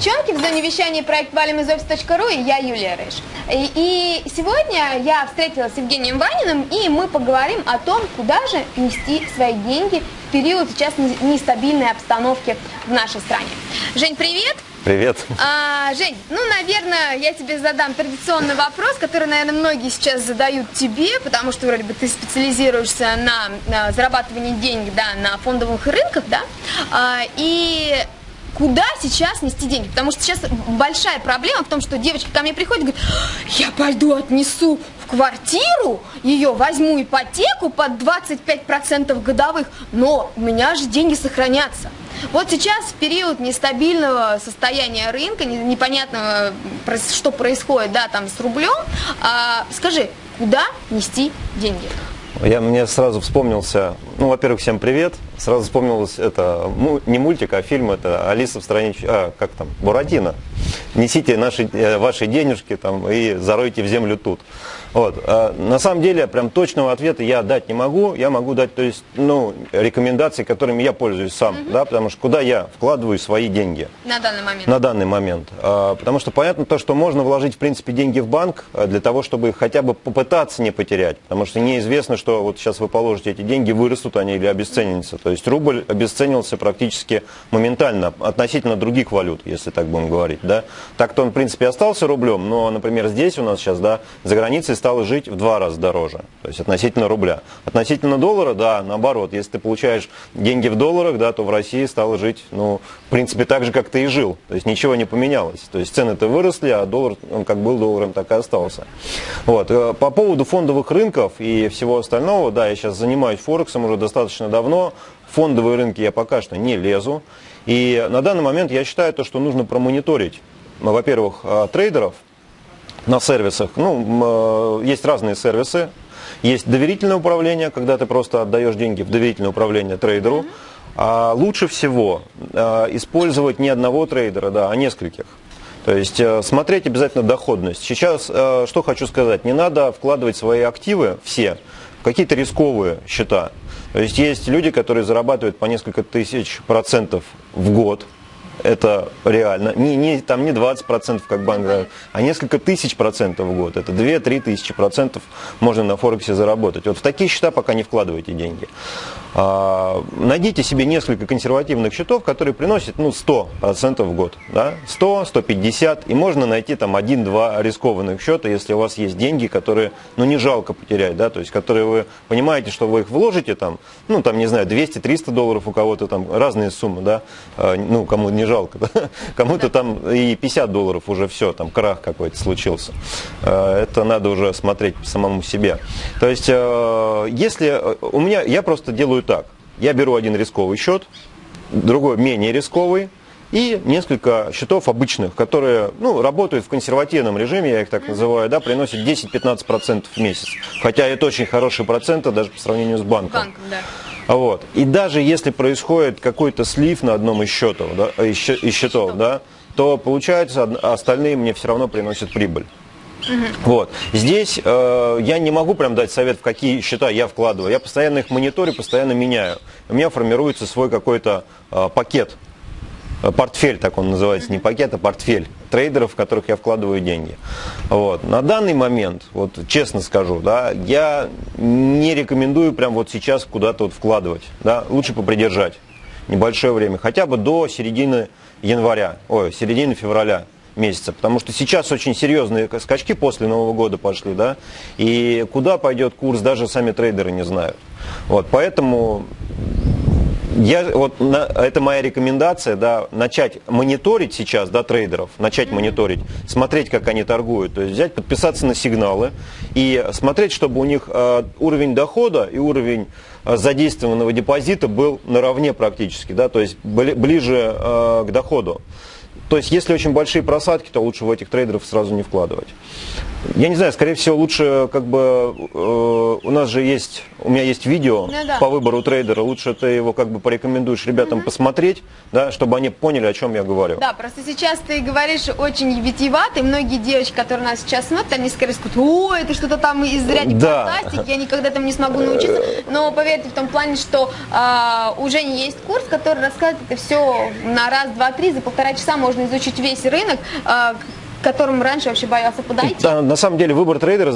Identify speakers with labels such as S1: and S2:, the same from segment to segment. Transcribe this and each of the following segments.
S1: девчонки, в зоне вещания проект «Валим из офис.ру» и я Юлия Рыж. И, и сегодня я встретилась с Евгением Ваниным, и мы поговорим о том, куда же нести свои деньги в период сейчас нестабильной обстановки в нашей стране. Жень, привет!
S2: Привет.
S1: А, Жень, ну, наверное, я тебе задам традиционный вопрос, который, наверное, многие сейчас задают тебе, потому что вроде бы ты специализируешься на, на зарабатывании денег, да, на фондовых рынках, да, а, и куда сейчас нести деньги. Потому что сейчас большая проблема в том, что девочки ко мне приходят и говорят, я пойду отнесу в квартиру, ее возьму ипотеку под 25% годовых, но у меня же деньги сохранятся. Вот сейчас в период нестабильного состояния рынка, непонятного, что происходит, да, там с рублем, а, скажи, куда нести деньги?
S2: Я, мне сразу вспомнился, ну, во-первых, всем привет. Сразу вспомнилось это, не мультик, а фильм, это «Алиса в стране, а, как там, Буратино». Несите наши, э, ваши денежки там и заройте в землю тут. Вот. А на самом деле, прям точного ответа я дать не могу. Я могу дать, то есть, ну, рекомендации, которыми я пользуюсь сам, угу. да, потому что куда я вкладываю свои деньги.
S1: На данный момент.
S2: На данный момент. А, потому что понятно то, что можно вложить, в принципе, деньги в банк а, для того, чтобы их хотя бы попытаться не потерять. Потому что неизвестно, что вот сейчас вы положите эти деньги, вырастут они или обесценятся. То есть рубль обесценился практически моментально относительно других валют, если так будем говорить, да. Так-то он, в принципе, остался рублем, но, например, здесь у нас сейчас, да, за границей стало жить в два раза дороже, то есть относительно рубля. Относительно доллара, да, наоборот, если ты получаешь деньги в долларах, да, то в России стало жить, ну, в принципе, так же, как ты и жил, то есть ничего не поменялось. То есть цены-то выросли, а доллар, он как был долларом, так и остался. Вот. Э, по поводу фондовых рынков и всего остального, да, я сейчас занимаюсь Форексом уже достаточно давно, фондовые рынки я пока что не лезу. И на данный момент я считаю то, что нужно промониторить, во-первых, э, трейдеров, на сервисах. Ну, э, есть разные сервисы. Есть доверительное управление, когда ты просто отдаешь деньги в доверительное управление трейдеру. А лучше всего э, использовать не одного трейдера, да, а нескольких. То есть э, смотреть обязательно доходность. Сейчас что хочу сказать, не надо вкладывать свои активы все в какие-то рисковые счета. То есть есть люди, которые зарабатывают по несколько тысяч процентов в год, это реально. Не, не, там не 20%, как банк, да, а несколько тысяч процентов в год. Это 2-3 тысячи процентов можно на Форексе заработать. Вот в такие счета пока не вкладывайте деньги. А, найдите себе несколько консервативных счетов, которые приносят ну, 100% в год. Да? 100, 150, и можно найти там 1-2 рискованных счета, если у вас есть деньги, которые ну, не жалко потерять, да? то есть которые вы понимаете, что вы их вложите, там, ну там, не знаю, 200-300 долларов у кого-то там разные суммы, да? А, ну кому не жалко, да? кому-то там и 50 долларов уже все, там крах какой-то случился. А, это надо уже смотреть самому себе. То есть, если у меня, я просто делаю делаю так. Я беру один рисковый счет, другой менее рисковый, и несколько счетов обычных, которые ну, работают в консервативном режиме, я их так называю, да, приносят 10-15% в месяц. Хотя это очень хорошие проценты даже по сравнению с банком. банком да. Вот. И даже если происходит какой-то слив на одном из счетов, да, из счетов, да, то получается остальные мне все равно приносят прибыль. Угу. Вот. Здесь э, я не могу прям дать совет, в какие счета я вкладываю. Я постоянно их мониторю, постоянно меняю. У меня формируется свой какой-то э, пакет, э, портфель, так он называется, не пакет, а портфель трейдеров, в которых я вкладываю деньги. Вот. На данный момент, вот честно скажу, да, я не рекомендую прям вот сейчас куда-то вот вкладывать. Да, лучше попридержать небольшое время, хотя бы до середины января, ой, середины февраля месяца, потому что сейчас очень серьезные скачки после Нового года пошли, да, и куда пойдет курс, даже сами трейдеры не знают. Вот, поэтому я, вот, на, это моя рекомендация, да, начать мониторить сейчас, да, трейдеров, начать мониторить, смотреть, как они торгуют, то есть взять, подписаться на сигналы и смотреть, чтобы у них э, уровень дохода и уровень э, задействованного депозита был наравне практически, да, то есть бли, ближе э, к доходу. То есть, если очень большие просадки, то лучше в этих трейдеров сразу не вкладывать. Я не знаю, скорее всего, лучше как бы э, у нас же есть, у меня есть видео
S1: Ну да.
S2: по выбору трейдера, лучше ты его как бы порекомендуешь ребятам посмотреть, да, чтобы они поняли, о чем я говорю.
S1: Да, просто сейчас ты говоришь очень витиевато, и многие девочки, которые нас сейчас смотрят, они скорее скажут, о, это что-то там из ряда
S2: Да.
S1: фантастики, я никогда там не смогу научиться. Но поверьте в том плане, что а, у Жени есть курс, который рассказывает это все на раз, два, три, за полтора часа можно изучить весь рынок, а, к которому раньше вообще боялся подойти.
S2: Да, на самом деле выбор трейдера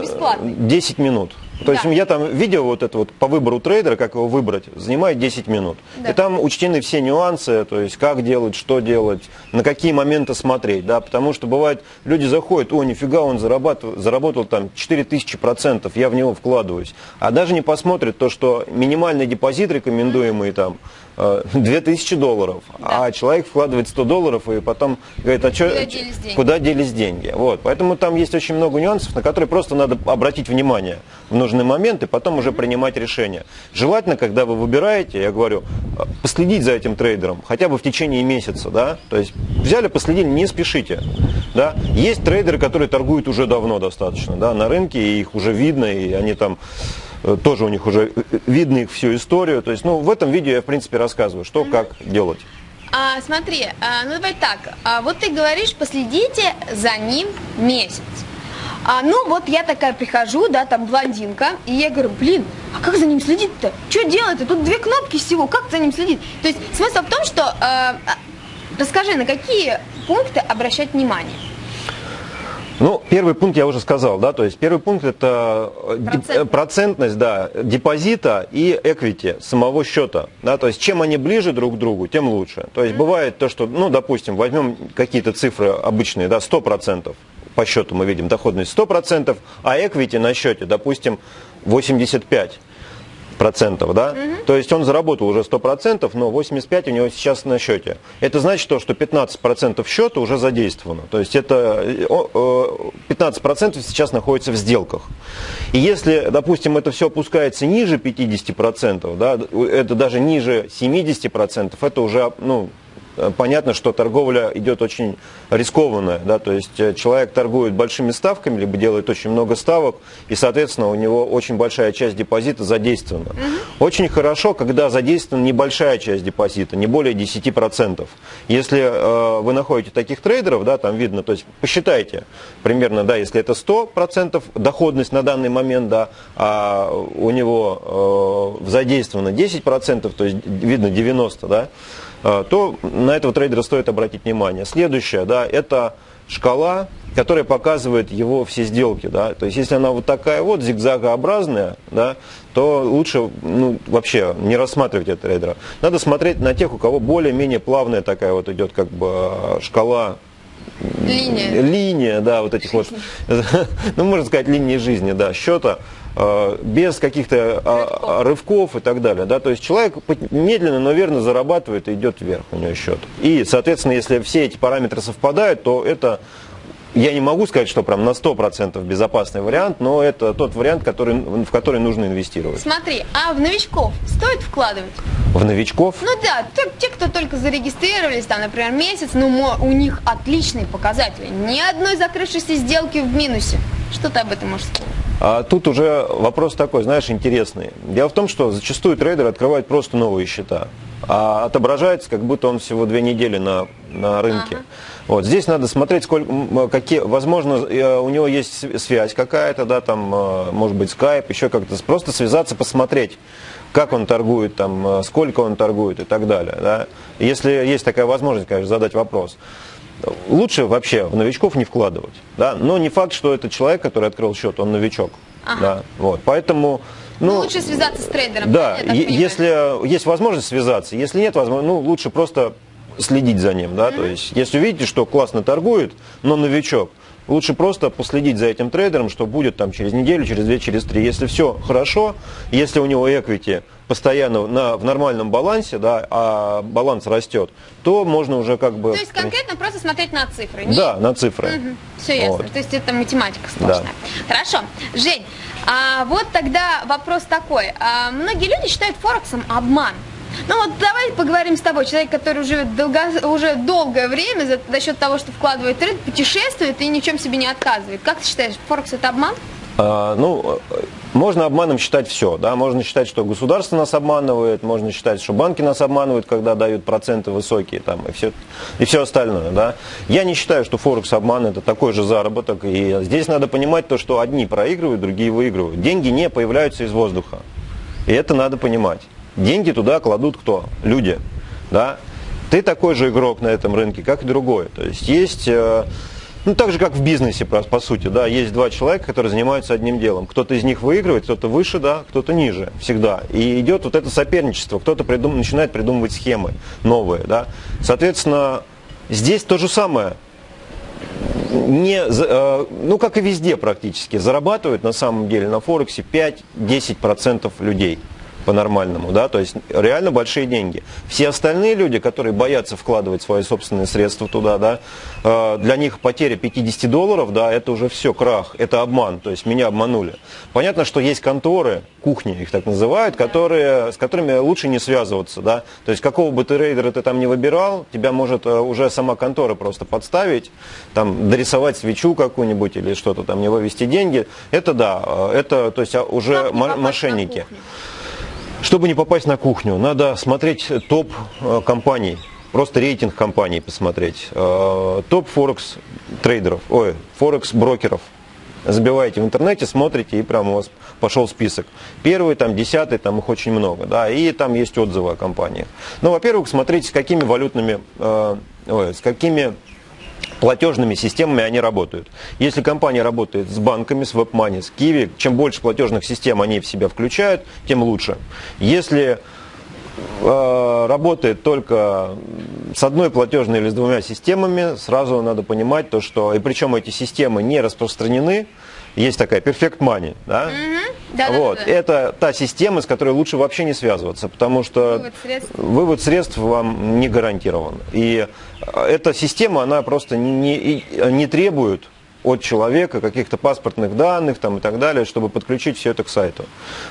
S1: бесплатный.
S2: 10 минут. То есть
S1: Да.
S2: я там видео вот это вот по выбору трейдера, как его выбрать, занимает 10 минут.
S1: Да.
S2: И там учтены все нюансы, то есть как делать, что делать, на какие моменты смотреть, да, потому что бывает, люди заходят, о, нифига, он зарабатывал, заработал там 4000 процентов, я в него вкладываюсь. А даже не посмотрят то, что минимальный депозит рекомендуемый там э, 2000 долларов, а человек вкладывает 100 долларов и потом говорит, а что,
S1: Куда делись деньги?
S2: куда делись деньги. Вот. Поэтому там есть очень много нюансов, на которые просто надо обратить внимание в нужный момент и потом уже принимать решение. Желательно, когда вы выбираете, я говорю, э, последить за этим трейдером хотя бы в течение месяца. Да? То есть взяли, последили, не спешите. Да? Есть трейдеры, которые торгуют уже давно достаточно да, на рынке, и их уже видно, и они там э, тоже у них уже э, видно их всю историю. То есть, ну, в этом видео я, в принципе, рассказываю, что, как делать.
S1: А, смотри, а, ну давай так, а, вот ты говоришь, последите за ним месяц. А, ну вот я такая прихожу, да, там блондинка, и я говорю, блин, а как за ним следить-то? Что делать-то? Тут две кнопки всего, как за ним следить? То есть смысл в том, что, э, а, расскажи, на какие пункты обращать внимание?
S2: Ну, первый пункт я уже сказал, да, то есть первый пункт это э,
S1: Процентность.
S2: э, процентность, да, депозита и эквити самого счета, да, то есть чем они ближе друг к другу, тем лучше. То есть бывает то, что, ну, допустим, возьмем какие-то цифры обычные, да, 100%, по счету мы видим доходность 100%, а эквити на счете, допустим, 85 процентов, да? То есть он заработал уже 100%, но 85 у него сейчас на счете. Это значит то, что 15 процентов счета уже задействовано. То есть это э, о, э, 15 процентов сейчас находится в сделках. И если, допустим, это все опускается ниже 50 процентов, да, это даже ниже 70 процентов, это уже, ну, э, понятно, что торговля идет очень рискованная, да, то есть э, человек торгует большими ставками, либо делает очень много ставок, и, соответственно, у него очень большая часть депозита задействована. Очень хорошо, когда задействована небольшая часть депозита, не более 10%. Если э, вы находите таких трейдеров, да, там видно, то есть посчитайте примерно, да, если это 100% доходность на данный момент, да, а у него э, задействовано 10%, то есть видно 90%, да, э, то на этого трейдера стоит обратить внимание. Следующее, да, это шкала, которая показывает его все сделки, да, то есть если она вот такая вот зигзагообразная, да, то лучше ну, вообще не рассматривать этого трейдера. Надо смотреть на тех, у кого более-менее плавная такая вот идет как бы шкала
S1: Линия.
S2: линия, да, вот этих вот, ну, можно сказать, линии жизни, да, счета, без каких-то а, рывков и так далее, да, то есть человек медленно, но верно зарабатывает и идет вверх у него счет. И, соответственно, если все эти параметры совпадают, то это, я не могу сказать, что прям на 100% безопасный вариант, но это тот вариант, который, в который нужно инвестировать.
S1: Смотри, а в новичков стоит вкладывать?
S2: В новичков
S1: Ну да, те, кто только зарегистрировались, там, например, месяц, ну, у них отличные показатели. Ни одной закрывшейся сделки в минусе. Что ты об этом можешь сказать?
S2: А тут уже вопрос такой, знаешь, интересный. Дело в том, что зачастую трейдеры открывают просто новые счета, а отображается, как будто он всего две недели на, на рынке. Вот здесь надо смотреть, сколько, какие, возможно, э, у него есть св- связь какая-то, да, там, э, может быть, скайп, еще как-то, просто связаться, посмотреть, как он торгует, там, э, сколько он торгует и так далее. Да. Если есть такая возможность, конечно, задать вопрос. Лучше вообще в новичков не вкладывать. Да? Но не факт, что этот человек, который открыл счет, он новичок.
S1: Ага.
S2: Да, вот. Поэтому,
S1: Ну,
S2: ну,
S1: лучше связаться с трейдером.
S2: да,
S1: понимаю?
S2: если есть возможность связаться, если нет возможности, ну, лучше просто следить за ним, да, то есть, если увидите, что классно торгует, но новичок, лучше просто последить за этим трейдером, что будет там через неделю, через две, через три. Если все хорошо, если у него equity постоянно на, в нормальном балансе, да, а баланс растет, то можно уже как бы...
S1: То есть конкретно просто смотреть на цифры. не-
S2: Да, на цифры.
S1: Все ясно.
S2: Вот.
S1: То есть это математика сложная. Хорошо. Жень, а вот тогда вопрос такой. А, многие люди считают Форексом обман. Ну вот давай поговорим с тобой, человек, который живет долго, уже долгое время за, за счет того, что вкладывает рынок, путешествует и ни в чем себе не отказывает. Как ты считаешь, Форекс это обман?
S2: А, ну, можно обманом считать все, да, можно считать, что государство нас обманывает, можно считать, что банки нас обманывают, когда дают проценты высокие, там, и все, и все остальное, да. Я не считаю, что Форекс обман это такой же заработок, и здесь надо понимать то, что одни проигрывают, другие выигрывают. Деньги не появляются из воздуха, и это надо понимать. Деньги туда кладут кто? Люди, да. Ты такой же игрок на этом рынке, как и другой. То есть есть э, ну, так же, как в бизнесе, по, сути, да, есть два человека, которые занимаются одним делом. Кто-то из них выигрывает, кто-то выше, да, кто-то ниже, всегда. И идет вот это соперничество, кто-то придум, начинает придумывать схемы новые, да. Соответственно, здесь то же самое. Не, э, ну, как и везде практически, зарабатывают на самом деле на Форексе 5-10% людей по-нормальному, да, то есть реально большие деньги. Все остальные люди, которые боятся вкладывать свои собственные средства туда, да, э, для них потеря 50 долларов, да, это уже все крах, это обман, то есть меня обманули. Понятно, что есть конторы, кухни их так называют, которые, с которыми лучше не связываться, да, то есть какого бы ты рейдера ты там не выбирал, тебя может э, уже сама контора просто подставить, там, дорисовать свечу какую-нибудь или что-то там, не вывести деньги, это да, э, это, то есть уже мошенники. Чтобы не попасть на кухню, надо смотреть топ э, компаний, просто рейтинг компаний посмотреть. Э, топ Форекс трейдеров, ой, Форекс брокеров. Забиваете в интернете, смотрите, и прямо у вас пошел список. Первый, там, десятый, там их очень много, да, и там есть отзывы о компаниях. Ну, во-первых, смотрите, с какими валютными, э, ой, с какими платежными системами они работают. Если компания работает с банками, с WebMoney, с Kiwi, чем больше платежных систем они в себя включают, тем лучше. Если э, работает только с одной платежной или с двумя системами, сразу надо понимать то, что, и причем эти системы не распространены, есть такая Perfect Money, да?
S1: Угу. Да,
S2: вот.
S1: да, да,
S2: Это та система, с которой лучше вообще не связываться, потому что
S1: вывод средств,
S2: вывод средств вам не гарантирован. И э, эта система, она просто не, не, не требует от человека каких-то паспортных данных там, и так далее, чтобы подключить все это к сайту.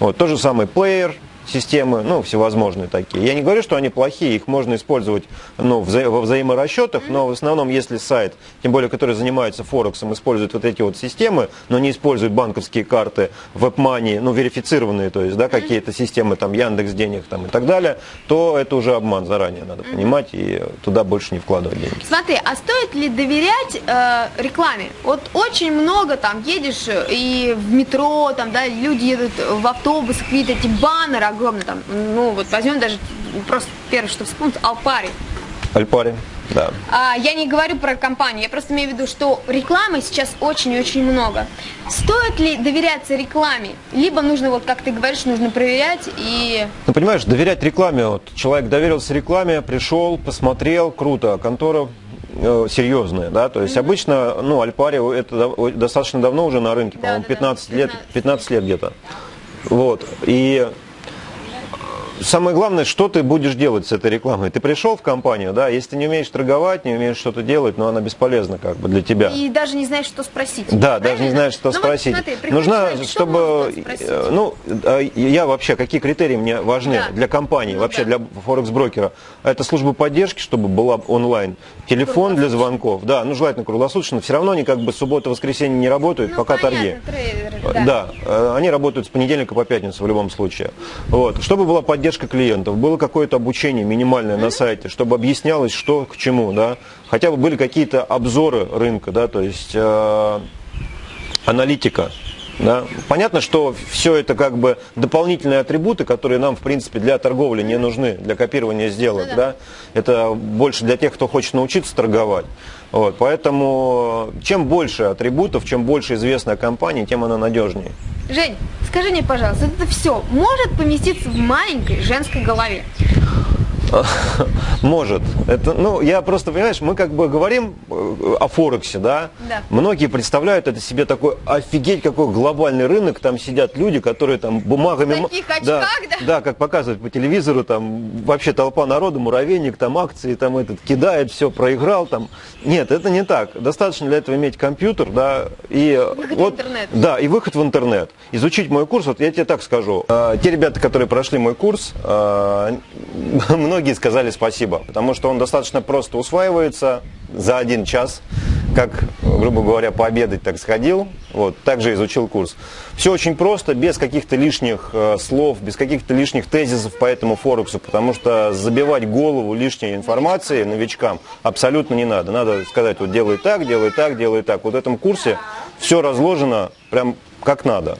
S2: Вот. То же самое Player, системы, ну, всевозможные такие. Я не говорю, что они плохие, их можно использовать ну, вза во взаиморасчетах, но в основном, если сайт, тем более, который занимается Форексом, использует вот эти вот системы, но не использует банковские карты, веб-мани, ну, верифицированные, то есть, да, какие-то системы, там, Яндекс денег там и так далее, то это уже обман заранее, надо понимать, и туда больше не вкладывать деньги.
S1: Смотри, а стоит ли доверять э, рекламе? Вот очень много там едешь и в метро, там, да, люди едут в автобус, видят эти баннеры, огромно там, ну вот возьмем даже просто первое, что вспомнить, Алпари.
S2: Альпари, да.
S1: А, я не говорю про компанию, я просто имею в виду, что рекламы сейчас очень и очень много. Стоит ли доверяться рекламе? Либо нужно, вот как ты говоришь, нужно проверять и...
S2: Ну, понимаешь, доверять рекламе, вот человек доверился рекламе, пришел, посмотрел, круто, контора э, серьезная, да, то есть mm-hmm. обычно, ну, Альпари это достаточно давно уже на рынке, да, по-моему, да, 15 да. лет, 15 лет где-то. Вот, и самое главное, что ты будешь делать с этой рекламой. Ты пришел в компанию, да, если ты не умеешь торговать, не умеешь что-то делать, но она бесполезна как бы для тебя.
S1: И даже не знаешь, что спросить.
S2: Да, правильно? даже не знаешь, что ну, спросить. Вот, смотри, Нужна, человек, чтобы, э, ну, а, я вообще, какие критерии мне важны да. для компании, ну, вообще да. для форекс-брокера? Это служба поддержки, чтобы была онлайн, телефон для звонков, да, ну, желательно круглосуточно. Все равно они как бы суббота-воскресенье не работают, ну, пока понятно, торги. Трейдеры, да. да, э, они работают с понедельника по пятницу в любом случае. Вот, чтобы была поддержка поддержка клиентов, было какое-то обучение минимальное на сайте, чтобы объяснялось, что к чему, да, хотя бы были какие-то обзоры рынка, да, то есть э, аналитика. Да. Понятно, что все это как бы дополнительные атрибуты, которые нам, в принципе, для торговли не нужны, для копирования сделок. Ну, да. Да? Это больше для тех, кто хочет научиться торговать. Вот. Поэтому чем больше атрибутов, чем больше известная компания, тем она надежнее.
S1: Жень, скажи мне, пожалуйста, это все может поместиться в маленькой женской голове?
S2: Может. Это, ну, я просто, понимаешь, мы как бы говорим э, о Форексе, да?
S1: Да.
S2: Многие представляют это себе такой, офигеть, какой глобальный рынок, там сидят люди, которые там бумагами...
S1: В таких очках,
S2: да,
S1: да?
S2: Да, как показывают по телевизору, там вообще толпа народу, муравейник, там акции, там этот кидает, все, проиграл, там. Нет, это не так. Достаточно для этого иметь компьютер, да, и...
S1: Выход в
S2: вот,
S1: интернет.
S2: Да, и выход в интернет. Изучить мой курс, вот я тебе так скажу. Э, Те ребята, которые прошли мой курс, э, многие сказали спасибо, потому что он достаточно просто усваивается за один час, как, грубо говоря, пообедать так сходил, вот, также изучил курс. Все очень просто, без каких-то лишних э, слов, без каких-то лишних тезисов по этому Форексу, потому что забивать голову лишней информацией новичкам абсолютно не надо. Надо сказать, вот делай так, делай так, делай так. Вот в этом курсе все разложено прям как надо.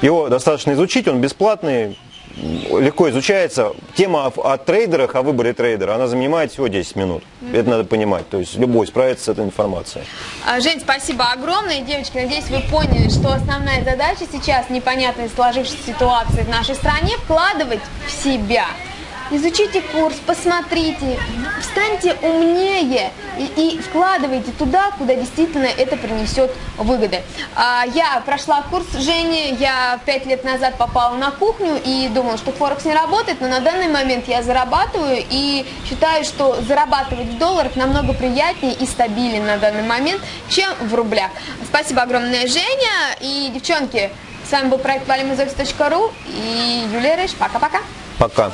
S2: Его достаточно изучить, он бесплатный, легко изучается. Тема о, о трейдерах, о выборе трейдера, она занимает всего 10 минут. Это надо понимать. То есть любой справится с этой информацией.
S1: А, Жень, спасибо огромное. Девочки, надеюсь, вы поняли, что основная задача сейчас непонятной сложившейся ситуации в нашей стране вкладывать в себя. Изучите курс, посмотрите, станьте умнее и, и вкладывайте туда, куда действительно это принесет выгоды. А, я прошла курс Жени, я пять лет назад попала на кухню и думала, что Форекс не работает, но на данный момент я зарабатываю и считаю, что зарабатывать в долларах намного приятнее и стабильнее на данный момент, чем в рублях. Спасибо огромное, Женя. И, девчонки, с вами был проект valimizoffice.ru и Юлия Рыж. Пока-пока.
S2: Пока.